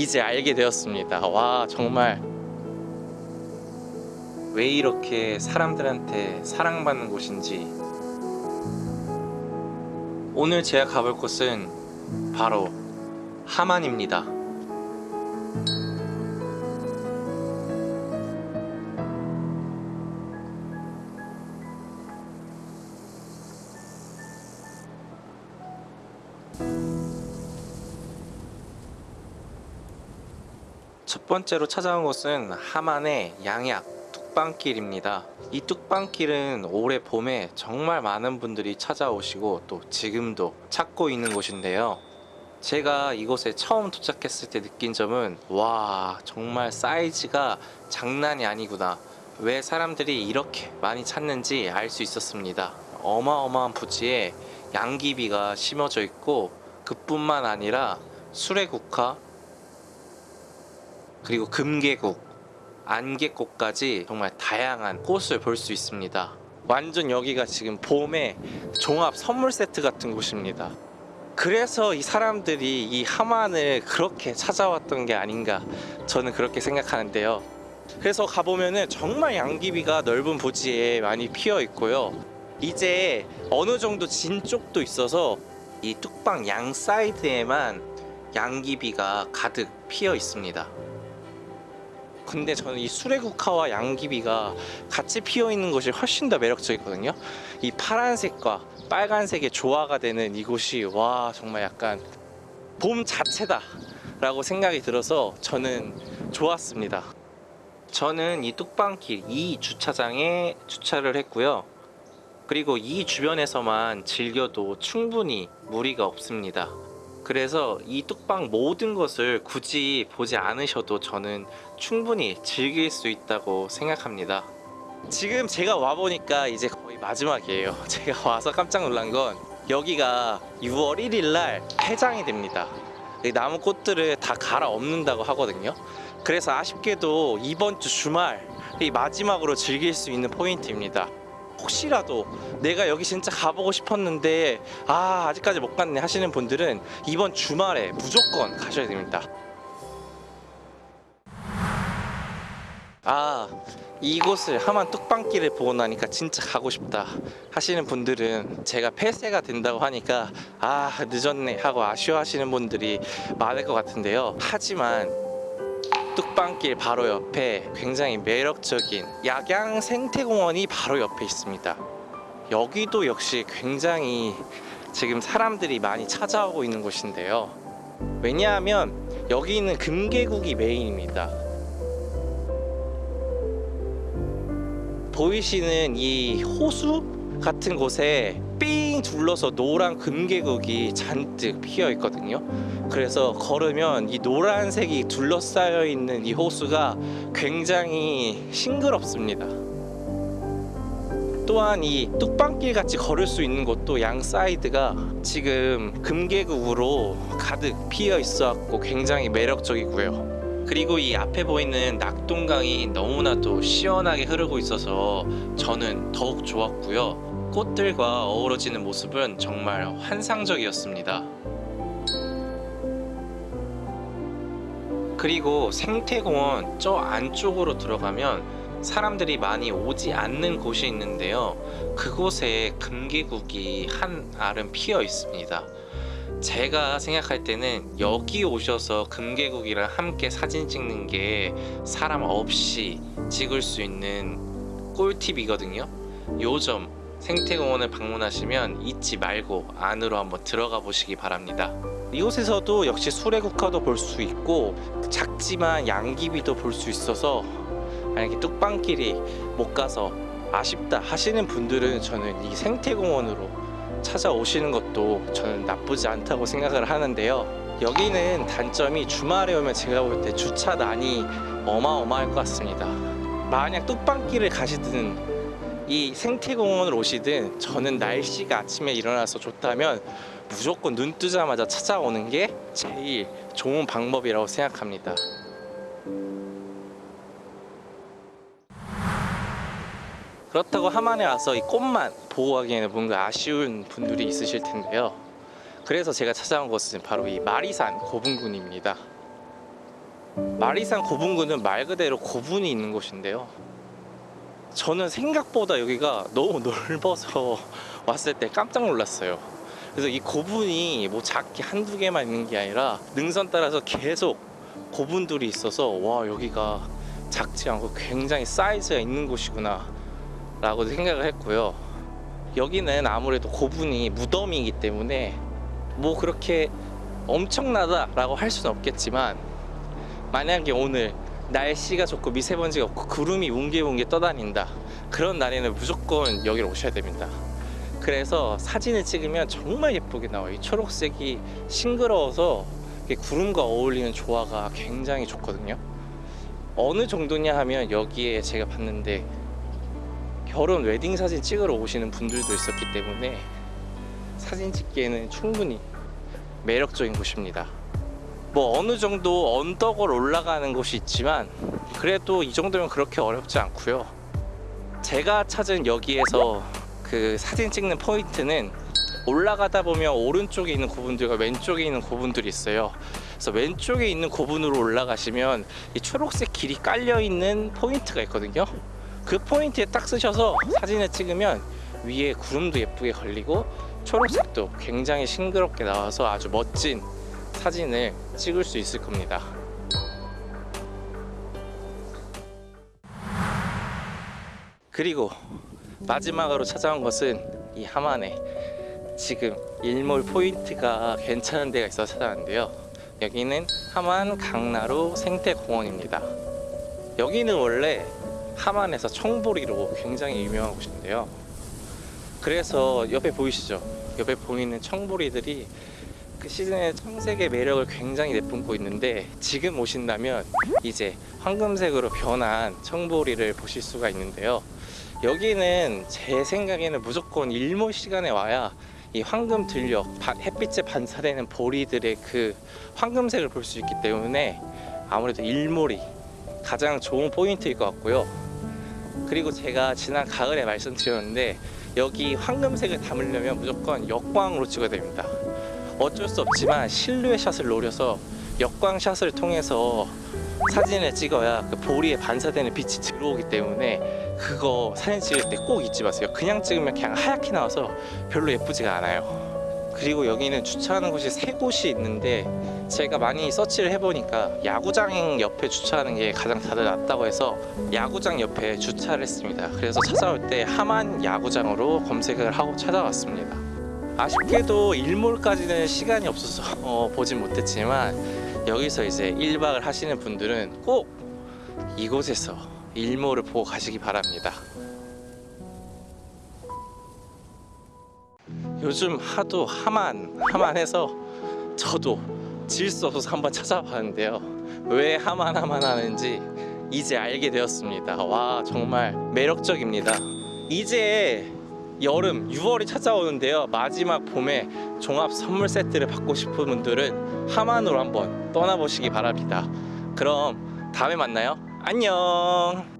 이제 알게 되었습니다. 와 정말. 왜 이렇게 사람들한테 사랑받는 곳인지. 오늘 제가 가볼 곳은 바로 하만입니다 첫 번째로 찾아온 곳은 하만의 양약 뚝방길입니다. 이 뚝방길은 올해 봄에 정말 많은 분들이 찾아오시고 또 지금도 찾고 있는 곳인데요. 제가 이곳에 처음 도착했을 때 느낀 점은 와 정말 사이즈가 장난이 아니구나 왜 사람들이 이렇게 많이 찾는지 알 수 있었습니다 어마어마한 부지에 양귀비가 심어져 있고 그뿐만 아니라 수레국화 그리고 금계국, 안개꽃까지 정말 다양한 꽃을 볼 수 있습니다. 완전 여기가 지금 봄의 종합 선물 세트 같은 곳입니다. 그래서 이 사람들이 이 하만을 그렇게 찾아왔던 게 아닌가 저는 그렇게 생각하는데요. 그래서 가보면은 정말 양귀비가 넓은 부지에 많이 피어 있고요. 이제 어느 정도 진 쪽도 있어서 이 뚝방 양 사이드에만 양귀비가 가득 피어 있습니다. 근데 저는 이 수레국화와 양귀비가 같이 피어 있는 것이 훨씬 더 매력적이거든요. 이 파란색과 빨간색의 조화가 되는 이곳이 와 정말 약간 봄 자체다 라고 생각이 들어서 저는 좋았습니다. 저는 이 뚝방길 이 주차장에 주차를 했고요. 그리고 이 주변에서만 즐겨도 충분히 무리가 없습니다. 그래서 이 뚝방 모든 것을 굳이 보지 않으셔도 저는 충분히 즐길 수 있다고 생각합니다. 지금 제가 와보니까 이제 거의 마지막이에요. 제가 와서 깜짝 놀란 건 여기가 6월 1일 날 폐장이 됩니다. 이 나무 꽃들을 다 갈아 엎는다고 하거든요. 그래서 아쉽게도 이번 주 주말 이 마지막으로 즐길 수 있는 포인트입니다 혹시라도 내가 여기 진짜 가보고 싶었는데 아 아직까지 못 갔네 하시는 분들은 이번 주말에 무조건 가셔야 됩니다. 아 이곳을 하만 뚝방길을 보고 나니까 진짜 가고 싶다 하시는 분들은 제가 폐쇄가 된다고 하니까 아 늦었네 하고 아쉬워하시는 분들이 많을 것 같은데요. 하지만 뚝방길 바로 옆에 굉장히 매력적인 약양 생태공원이 바로 옆에 있습니다. 여기도 역시 굉장히 지금 사람들이 많이 찾아오고 있는 곳인데요. 왜냐하면 여기 있는 금계국이 메인입니다. 보이시는 이 호수 같은 곳에 삥 둘러서 노란 금계국이 잔뜩 피어 있거든요. 그래서 걸으면 이 노란색이 둘러싸여 있는 이 호수가 굉장히 싱그럽습니다. 또한 이 뚝방길 같이 걸을 수 있는 곳도 양 사이드가 지금 금계국으로 가득 피어 있어 갖고 굉장히 매력적이고요. 그리고 이 앞에 보이는 낙동강이 너무나도 시원하게 흐르고 있어서 저는 더욱 좋았고요 꽃들과 어우러지는 모습은 정말 환상적이었습니다. 그리고 생태공원 저 안쪽으로 들어가면 사람들이 많이 오지 않는 곳이 있는데요. 그곳에 금계국이 한 알은 피어 있습니다. 제가 생각할 때는 여기 오셔서 금계국이랑 함께 사진 찍는 게 사람 없이 찍을 수 있는 꿀팁이거든요. 요점 생태공원을 방문하시면 잊지 말고 안으로 한번 들어가 보시기 바랍니다. 이곳에서도 역시 수레국화도 볼 수 있고 작지만 양귀비도 볼 수 있어서 만약에 뚝방길이 못 가서 아쉽다 하시는 분들은 저는 이 생태공원으로 찾아오시는 것도 저는 나쁘지 않다고 생각을 하는데요. 여기는 단점이 주말에 오면 제가 볼 때 주차난이 어마어마할 것 같습니다. 만약 뚝방길을 가시든 이 생태공원을 오시든 저는 날씨가 아침에 일어나서 좋다면 무조건 눈 뜨자마자 찾아오는 게 제일 좋은 방법이라고 생각합니다. 그렇다고 하만에 와서 이 꽃만 보고 가기에는 뭔가 아쉬운 분들이 있으실 텐데요. 그래서 제가 찾아온 곳은 바로 이 마리산 고분군입니다. 마리산 고분군은 말 그대로 고분이 있는 곳인데요. 저는 생각보다 여기가 너무 넓어서 왔을 때 깜짝 놀랐어요. 그래서 이 고분이 뭐 작게 한두 개만 있는 게 아니라 능선 따라서 계속 고분들이 있어서 와 여기가 작지 않고 굉장히 사이즈가 있는 곳이구나 라고 생각을 했고요. 여기는 아무래도 고분이 무덤이기 때문에 뭐 그렇게 엄청나다 라고 할 수는 없겠지만 만약에 오늘 날씨가 좋고 미세먼지가 없고 구름이 웅게웅게 떠다닌다. 그런 날에는 무조건 여기로 오셔야 됩니다. 그래서 사진을 찍으면 정말 예쁘게 나와요. 이 초록색이 싱그러워서 구름과 어울리는 조화가 굉장히 좋거든요. 어느 정도냐 하면 여기에 제가 봤는데 결혼 웨딩 사진 찍으러 오시는 분들도 있었기 때문에 사진 찍기에는 충분히 매력적인 곳입니다 뭐 어느 정도 언덕을 올라가는 곳이 있지만 그래도 이 정도면 그렇게 어렵지 않고요. 제가 찾은 여기에서 그 사진 찍는 포인트는 올라가다 보면 오른쪽에 있는 고분들과 왼쪽에 있는 고분들이 있어요. 그래서 왼쪽에 있는 고분으로 올라가시면 이 초록색 길이 깔려 있는 포인트가 있거든요. 그 포인트에 딱 서셔서 사진을 찍으면 위에 구름도 예쁘게 걸리고 초록색도 굉장히 싱그럽게 나와서 아주 멋진 사진을 찍을 수 있을 겁니다. 그리고 마지막으로 찾아온 것은 이 하만에 지금 일몰 포인트가 괜찮은 데가 있어서 찾아왔는데요. 여기는 하만 강나루 생태공원입니다. 여기는 원래 하만에서 청보리로 굉장히 유명한 곳인데요. 그래서 옆에 보이시죠? 옆에 보이는 청보리들이 그 시즌의 청색의 매력을 굉장히 내뿜고 있는데 지금 오신다면 이제 황금색으로 변한 청보리를 보실 수가 있는데요. 여기는 제 생각에는 무조건 일몰 시간에 와야 이 황금 들녘 바- 햇빛에 반사되는 보리들의 그 황금색을 볼 수 있기 때문에 아무래도 일몰이 가장 좋은 포인트일 것 같고요. 그리고 제가 지난 가을에 말씀드렸는데 여기 황금색을 담으려면 무조건 역광으로 찍어야 됩니다. 어쩔 수 없지만 실루엣 샷을 노려서 역광 샷을 통해서 사진을 찍어야 그 보리에 반사되는 빛이 들어오기 때문에 그거 사진 찍을 때 꼭 잊지 마세요. 그냥 찍으면 그냥 하얗게 나와서 별로 예쁘지가 않아요. 그리고 여기는 주차하는 곳이 세 곳이 있는데 제가 많이 서치를 해보니까 야구장 옆에 주차하는 게 가장 다들 낫다고 해서 야구장 옆에 주차를 했습니다. 그래서 찾아올 때 하만 야구장으로 검색을 하고 찾아왔습니다. 아쉽게도 일몰까지는 시간이 없어서 어, 보진 못했지만 여기서 이제 1박을 하시는 분들은 꼭 이곳에서 일몰을 보고 가시기 바랍니다. 요즘 하도 하만 하만해서 저도 질 수 없어서 한번 찾아봤는데요. 왜 하만 하만 하는지 이제 알게 되었습니다. 와 정말 매력적입니다. 이제 여름 6월이 찾아오는데요. 마지막 봄에 종합 선물 세트를 받고 싶은 분들은 하만으로 한번 떠나보시기 바랍니다. 그럼 다음에 만나요. 안녕.